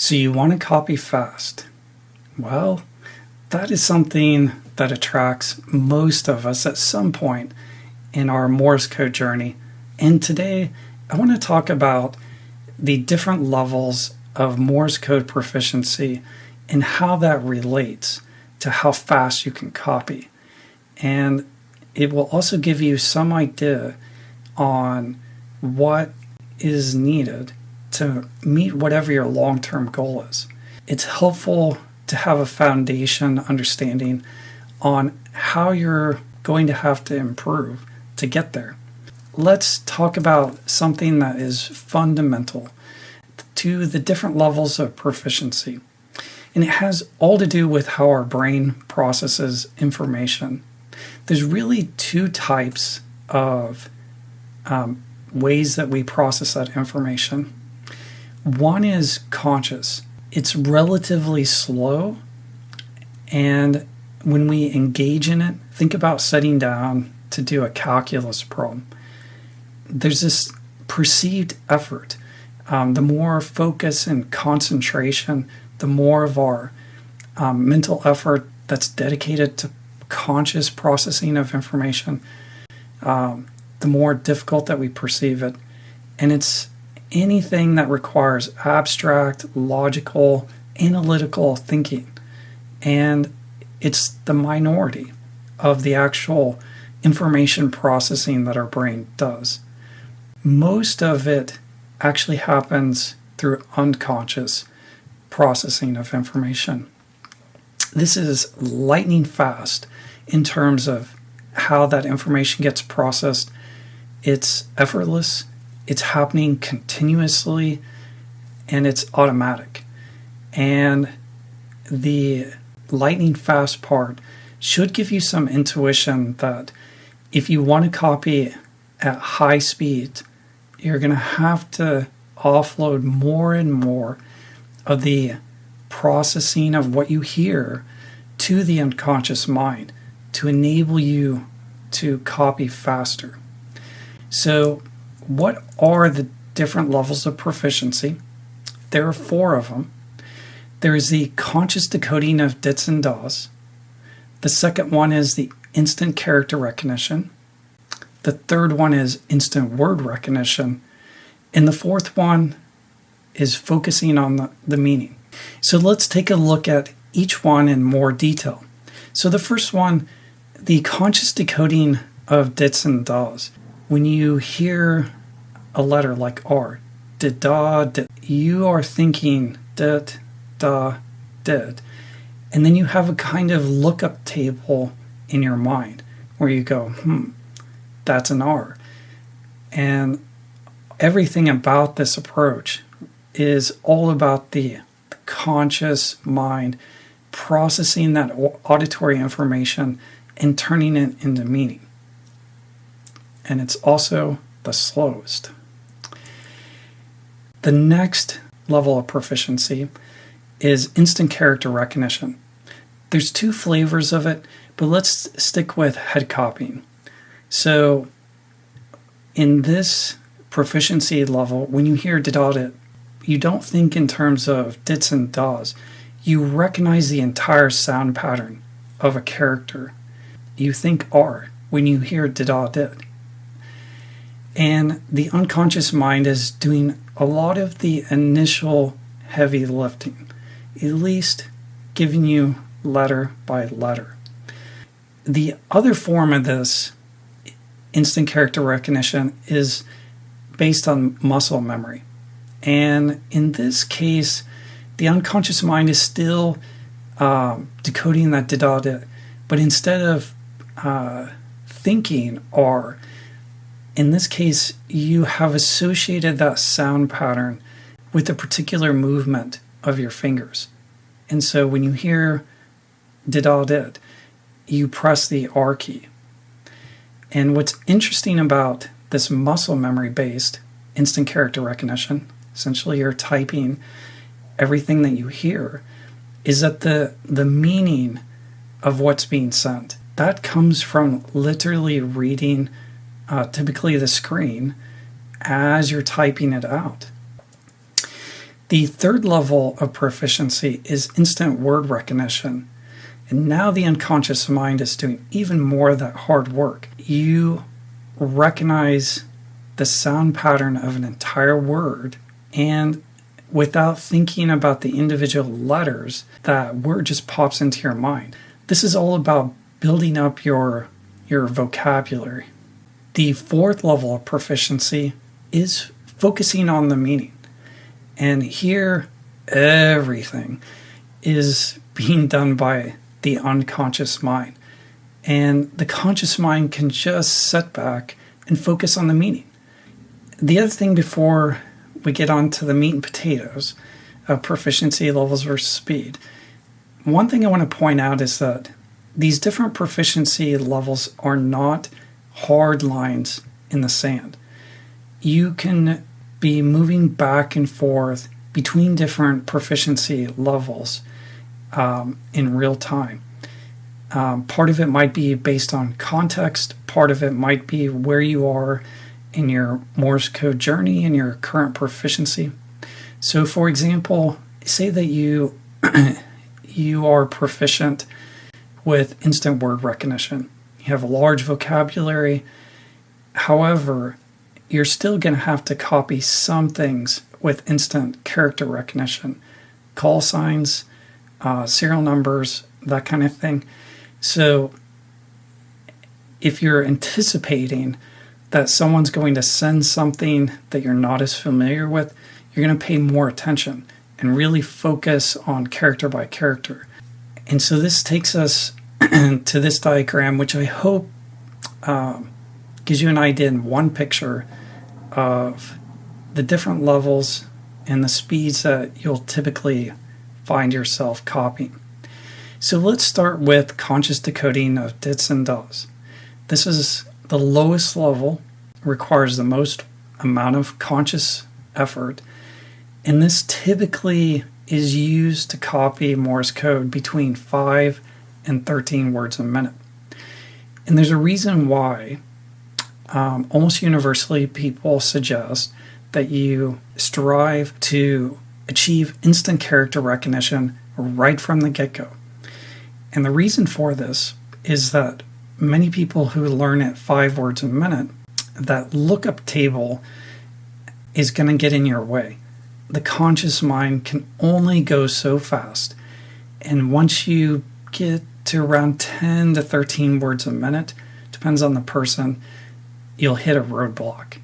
So you want to copy fast. Well, that is something that attracts most of us at some point in our Morse code journey. And today I want to talk about the different levels of Morse code proficiency and how that relates to how fast you can copy. And it will also give you some idea on what is needed to meet whatever your long term goal is. It's helpful to have a foundation understanding on how you're going to have to improve to get there. Let's talk about something that is fundamental to the different levels of proficiency. And it has all to do with how our brain processes information. There's really two types of um, ways that we process that information. One is conscious. It's relatively slow, and when we engage in it, think about sitting down to do a calculus problem. There's this perceived effort. Um, the more focus and concentration, the more of our um, mental effort that's dedicated to conscious processing of information, um, the more difficult that we perceive it. And it's anything that requires abstract, logical, analytical thinking. And it's the minority of the actual information processing that our brain does. Most of it actually happens through unconscious processing of information. This is lightning fast in terms of how that information gets processed. It's effortless, it's happening continuously, and it's automatic. And the lightning fast part should give you some intuition that if you want to copy at high speed, you're going to have to offload more and more of the processing of what you hear to the unconscious mind to enable you to copy faster. So, what are the different levels of proficiency? There are four of them. There is the conscious decoding of dits and das. The second one is the instant character recognition. The third one is instant word recognition. And the fourth one is focusing on the, the meaning. So let's take a look at each one in more detail. So the first one, the conscious decoding of dits and das. When you hear a letter like R, did da, did, you are thinking dit, da, did. And then you have a kind of lookup table in your mind where you go, hmm, that's an R. And everything about this approach is all about the conscious mind processing that auditory information and turning it into meaning. And it's also the slowest. The next level of proficiency is instant character recognition. There's two flavors of it, but let's stick with head copying. So, in this proficiency level, when you hear did audit, you don't think in terms of dits and das. You recognize the entire sound pattern of a character. You think R when you hear did audit. And the unconscious mind is doing a lot of the initial heavy lifting at least giving you letter by letter. The other form of this instant character recognition is based on muscle memory. And in this case, the unconscious mind is still um, decoding that didada, but instead of uh, thinking or in this case, you have associated that sound pattern with a particular movement of your fingers. And so when you hear did all did, you press the R key. And what's interesting about this muscle memory based instant character recognition, essentially you're typing everything that you hear, is that the the meaning of what's being sent that comes from literally reading uh, typically the screen as you're typing it out The third level of proficiency is instant word recognition. And now the unconscious mind is doing even more of that hard work. You recognize the sound pattern of an entire word and without thinking about the individual letters, that word just pops into your mind. This is all about building up your your vocabulary. The fourth level of proficiency is focusing on the meaning. And here everything is being done by the unconscious mind. And the conscious mind can just sit back and focus on the meaning. The other thing before we get on to the meat and potatoes of proficiency levels versus speed, one thing I want to point out is that these different proficiency levels are not hard lines in the sand. You can be moving back and forth between different proficiency levels um, in real time. Um, part of it might be based on context, part of it might be where you are in your Morse code journey and your current proficiency. So, for example, say that you you are proficient with instant word recognition. You have a large vocabulary. However, you're still going to have to copy some things with instant character recognition, call signs, uh, serial numbers, that kind of thing. So, if you're anticipating that someone's going to send something that you're not as familiar with, you're going to pay more attention and really focus on character by character. And so this takes us to this diagram, which I hope um, gives you an idea in one picture of the different levels and the speeds that you'll typically find yourself copying. So let's start with conscious decoding of dits and das. This is the lowest level requires the most amount of conscious effort, and this typically is used to copy Morse code between 5 and 13 words a minute. And there's a reason why um, almost universally people suggest that you strive to achieve instant character recognition right from the get go. And the reason for this is that many people who learn at five words a minute, that lookup table is going to get in your way. The conscious mind can only go so fast. And once you get to around 10 to 13 words a minute, depends on the person, you'll hit a roadblock.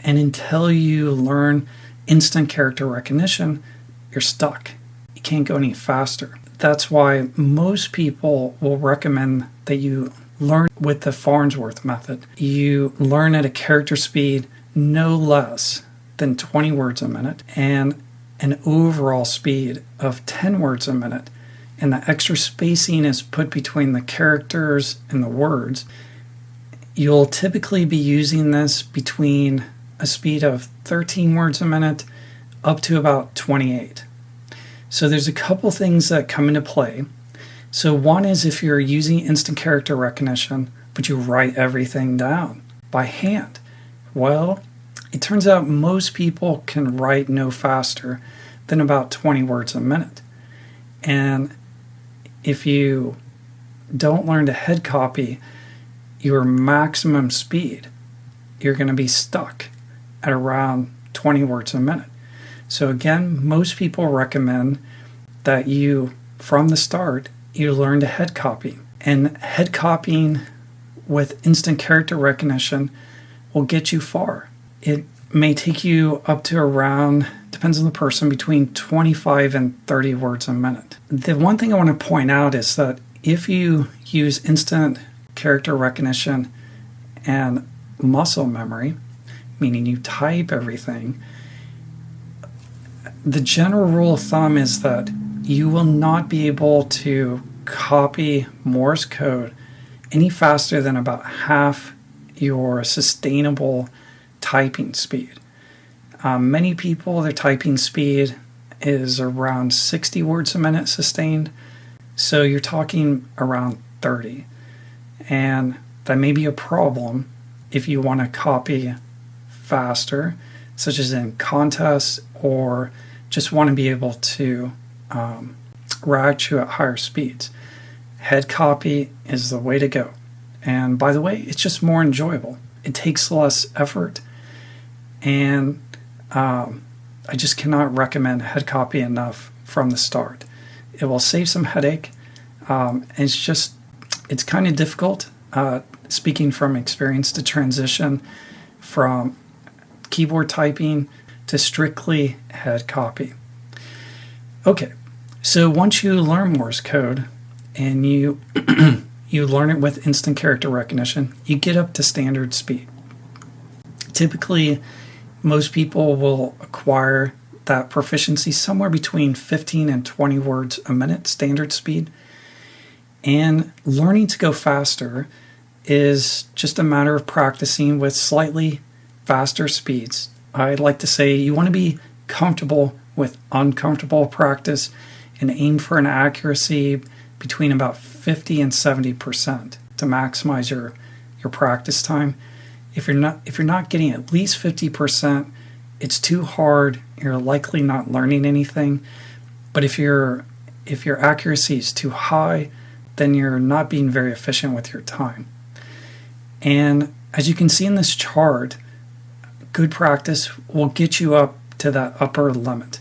And until you learn instant character recognition, you're stuck. You can't go any faster. That's why most people will recommend that you learn with the Farnsworth method. You learn at a character speed no less than 20 words a minute and an overall speed of 10 words a minute. And the extra spacing is put between the characters and the words. You'll typically be using this between a speed of 13 words a minute up to about 28. So there's a couple things that come into play. So, one is if you're using instant character recognition, but you write everything down by hand. Well, it turns out most people can write no faster than about 20 words a minute. And if you don't learn to head copy your maximum speed, you're going to be stuck at around 20 words a minute. So, again, most people recommend that you, from the start, you learn to head copy. And head copying with instant character recognition will get you far. It may take you up to around, depends on the person, between 25 and 30 words a minute. The one thing I want to point out is that if you use instant character recognition and muscle memory, meaning you type everything, the general rule of thumb is that you will not be able to copy Morse code any faster than about half your sustainable typing speed. Um, many people, their typing speed is around 60 words a minute sustained. So you're talking around 30. And that may be a problem if you want to copy faster, such as in contests or just want to be able to um, RAG at higher speeds. Head copy is the way to go. And by the way, it's just more enjoyable. It takes less effort. And um, I just cannot recommend head copy enough from the start. It will save some headache. Um, it's just, it's kind of difficult, uh, speaking from experience, to transition from keyboard typing to strictly head copy. Okay, so once you learn Morse code and you you learn it with instant character recognition, you get up to standard speed. Typically, most people will acquire that proficiency somewhere between 15 and 20 words a minute standard speed. And learning to go faster is just a matter of practicing with slightly faster speeds. I like to say you want to be comfortable with uncomfortable practice and aim for an accuracy between about 50 and 70% to maximize your your practice time. If you're not if you're not getting at least 50%, it's too hard. You're likely not learning anything. But if your if your accuracy is too high, then you're not being very efficient with your time. And as you can see in this chart, good practice will get you up to that upper limit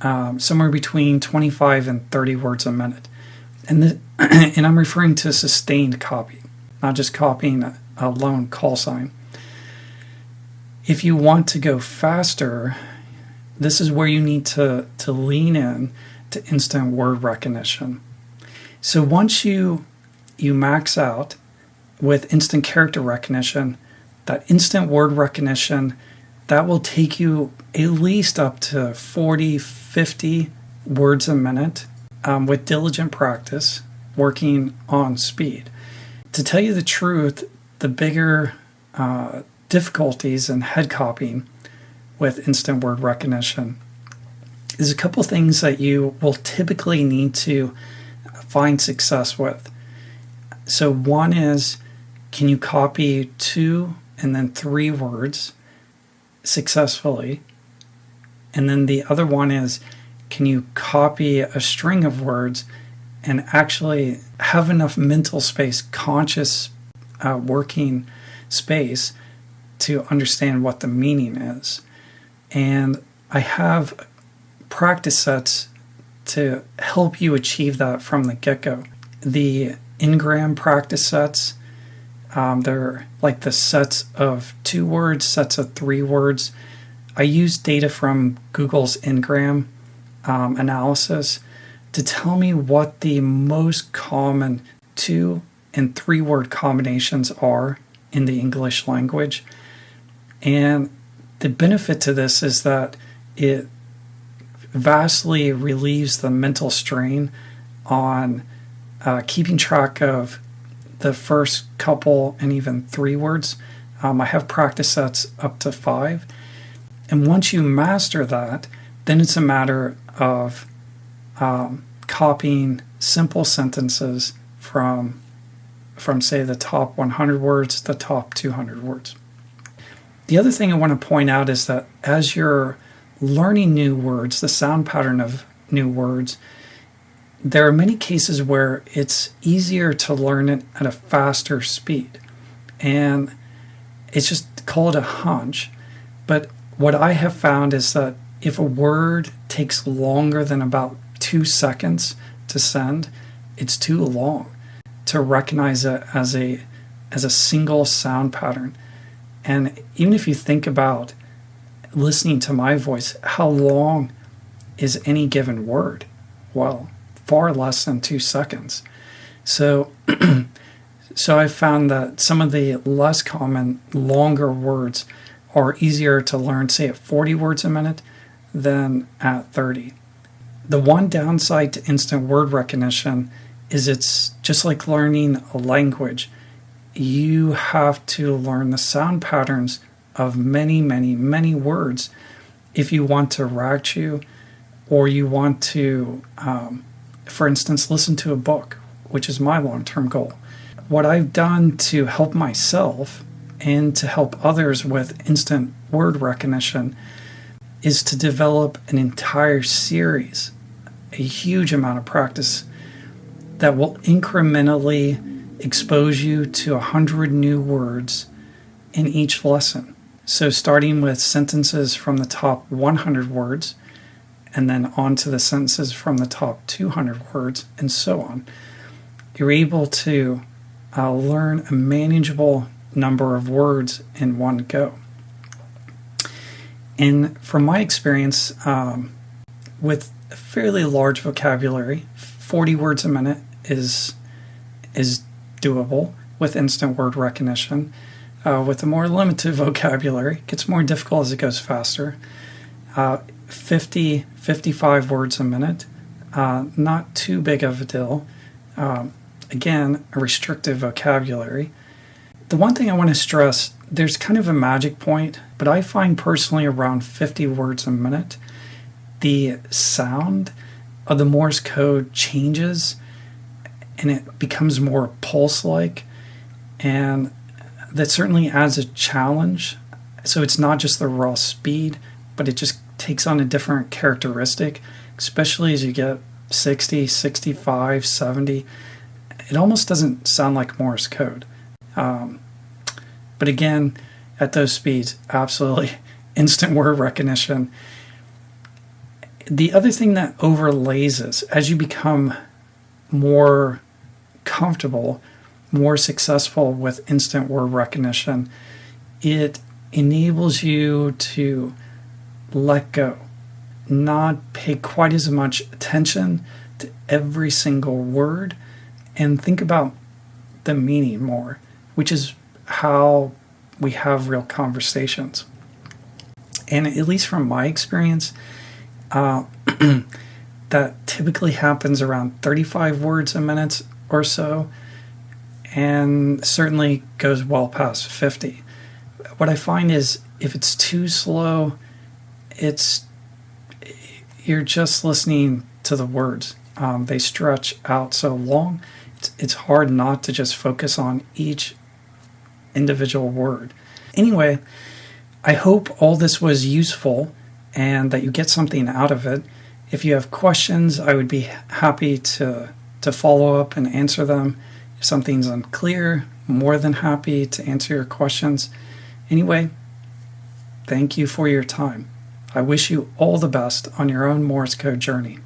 um, somewhere between 25 and 30 words a minute. And, the, and I'm referring to sustained copy, not just copying a lone call sign. If you want to go faster, this is where you need to, to lean in to instant word recognition. So once you you max out with instant character recognition, that instant word recognition that will take you at least up to 40, 50 words a minute um, with diligent practice, working on speed. To tell you the truth, the bigger uh, difficulties in head copying with instant word recognition is a couple things that you will typically need to find success with. So, one is can you copy two and then three words successfully. And then the other one is can you copy a string of words and actually have enough mental space, conscious uh, working space to understand what the meaning is. And I have practice sets to help you achieve that from the get go. The N-gram practice sets um, they're like the sets of two words, sets of three words. I use data from Google's Ngram um, analysis to tell me what the most common two and three word combinations are in the English language. And the benefit to this is that it vastly relieves the mental strain on uh, keeping track of the first couple and even three words. Um, I have practice sets up to five. And once you master that, then it's a matter of um, copying simple sentences from, from, say, the top 100 words to the top 200 words. The other thing I want to point out is that as you're learning new words, the sound pattern of new words, there are many cases where it's easier to learn it at a faster speed. And it's just called a hunch. But what I have found is that if a word takes longer than about two seconds to send, it's too long to recognize it as a as a single sound pattern. And even if you think about listening to my voice, how long is any given word? Well, far less than two seconds. So, so I found that some of the less common, longer words are easier to learn, say at 40 words a minute, than at 30. The one downside to instant word recognition is it's just like learning a language. You have to learn the sound patterns of many, many, many words if you want to RAG chew or you want to um, for instance, listen to a book, which is my long term goal. What I've done to help myself and to help others with instant word recognition is to develop an entire series, a huge amount of practice that will incrementally expose you to a hundred new words in each lesson. So, starting with sentences from the top 100 words, and then on to the sentences from the top 200 words, and so on, you're able to uh, learn a manageable number of words in one go. And from my experience, um, with a fairly large vocabulary, 40 words a minute is is doable with instant word recognition. Uh, with a more limited vocabulary, it gets more difficult as it goes faster. Uh, 50, 55 words a minute, uh, not too big of a deal. Um, again, a restrictive vocabulary. The one thing I want to stress there's kind of a magic point, but I find personally around 50 words a minute, the sound of the Morse code changes and it becomes more pulse like. And that certainly adds a challenge. So it's not just the raw speed, but it just takes on a different characteristic, especially as you get 60, 65, 70. It almost doesn't sound like Morse code. Um, but again, at those speeds, absolutely instant word recognition. The other thing that overlays this as you become more comfortable more successful with instant word recognition, it enables you to let go, not pay quite as much attention to every single word, and think about the meaning more, which is how we have real conversations. And at least from my experience, uh, that typically happens around 35 words a minute or so and certainly goes well past 50. What I find is if it's too slow, it's you're just listening to the words. Um, they stretch out so long, it's, it's hard not to just focus on each individual word. Anyway, I hope all this was useful and that you get something out of it. If you have questions, I would be happy to, to follow up and answer them. If something's unclear, more than happy to answer your questions. Anyway, thank you for your time. I wish you all the best on your own Morse code journey.